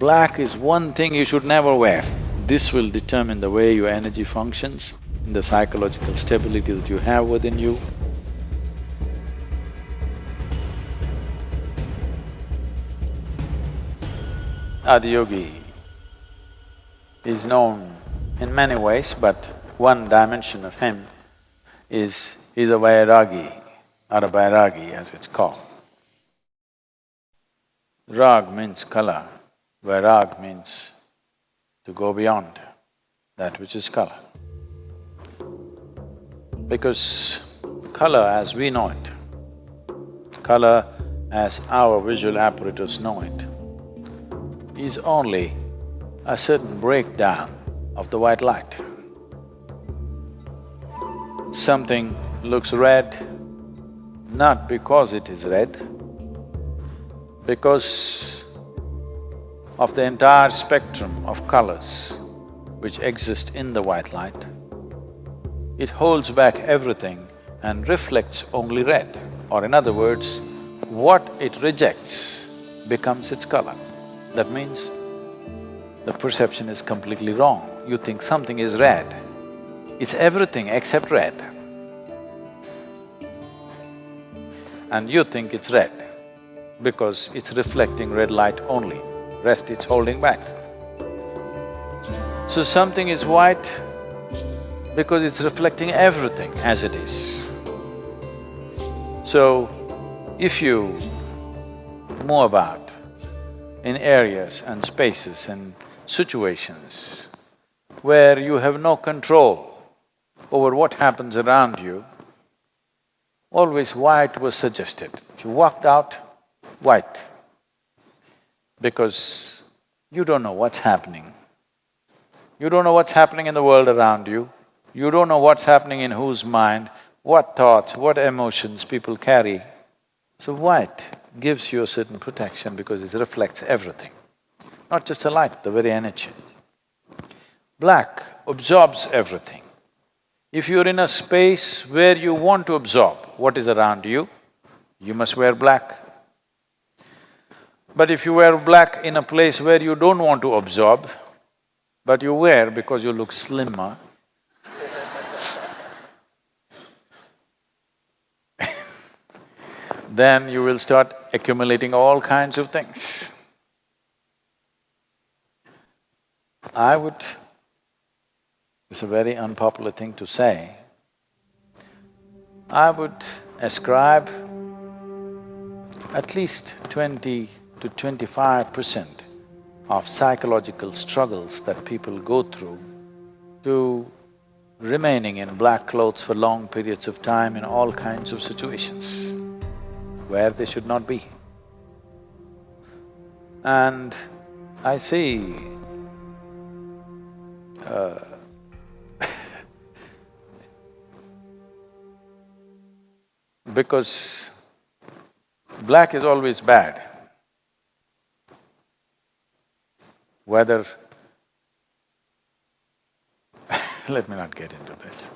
Black is one thing you should never wear. This will determine the way your energy functions, in the psychological stability that you have within you. Adiyogi is known in many ways, but one dimension of him is, is a Vairagi or a Vairagi as it's called. Rag means color, Vairag means to go beyond that which is color. Because color as we know it, color as our visual apparatus know it, is only a certain breakdown of the white light. Something looks red, not because it is red, because of the entire spectrum of colors which exist in the white light, it holds back everything and reflects only red. Or in other words, what it rejects becomes its color. That means the perception is completely wrong. You think something is red, it's everything except red. And you think it's red because it's reflecting red light only, rest it's holding back. So something is white because it's reflecting everything as it is. So, if you move about in areas and spaces and situations where you have no control over what happens around you, always white was suggested. If you walked out, white, because you don't know what's happening. You don't know what's happening in the world around you, you don't know what's happening in whose mind, what thoughts, what emotions people carry. So white gives you a certain protection because it reflects everything, not just the light, the very energy. Black absorbs everything. If you're in a space where you want to absorb what is around you, you must wear black. But if you wear black in a place where you don't want to absorb, but you wear because you look slimmer, then you will start accumulating all kinds of things. I would… it's a very unpopular thing to say, I would ascribe at least twenty to twenty-five percent of psychological struggles that people go through to remaining in black clothes for long periods of time in all kinds of situations where they should not be. And I see uh, because black is always bad. Whether let me not get into this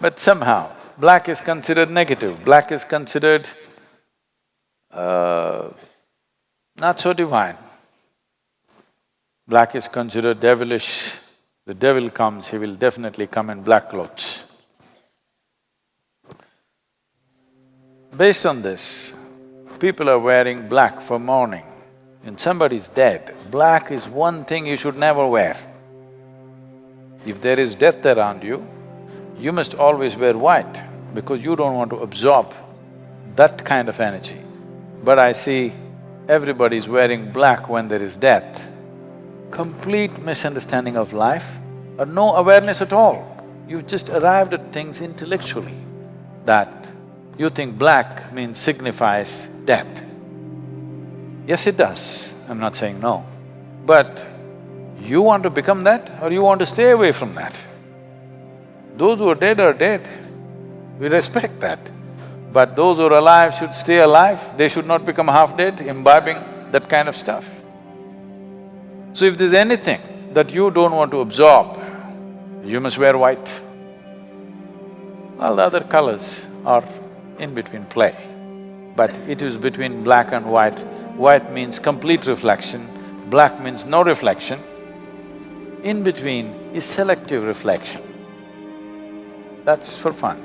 but somehow, black is considered negative, black is considered uh, not so divine. Black is considered devilish, the devil comes, he will definitely come in black clothes. Based on this, people are wearing black for mourning. When somebody's dead, black is one thing you should never wear. If there is death around you, you must always wear white because you don't want to absorb that kind of energy. But I see everybody is wearing black when there is death. Complete misunderstanding of life or no awareness at all. You've just arrived at things intellectually that you think black means signifies death. Yes, it does, I'm not saying no. But you want to become that or you want to stay away from that? Those who are dead are dead, we respect that. But those who are alive should stay alive, they should not become half dead, imbibing that kind of stuff. So if there's anything that you don't want to absorb, you must wear white. All the other colors are in between play, but it is between black and white white means complete reflection, black means no reflection. In between is selective reflection. That's for fun.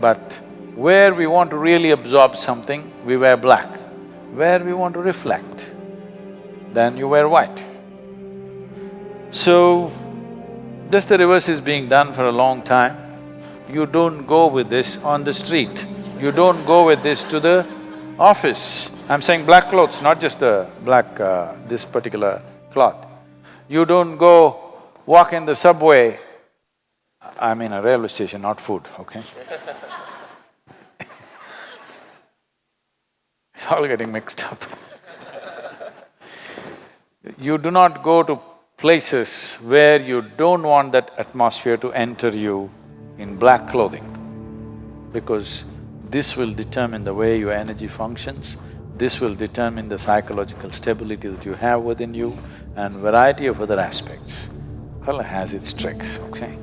But where we want to really absorb something, we wear black. Where we want to reflect, then you wear white. So, this the reverse is being done for a long time. You don't go with this on the street, you don't go with this to the office. I'm saying black clothes, not just the black… Uh, this particular cloth. You don't go walk in the subway, I mean a railway station, not food, okay? it's all getting mixed up. you do not go to places where you don't want that atmosphere to enter you in black clothing because this will determine the way your energy functions, this will determine the psychological stability that you have within you and variety of other aspects. Well, has its tricks, okay?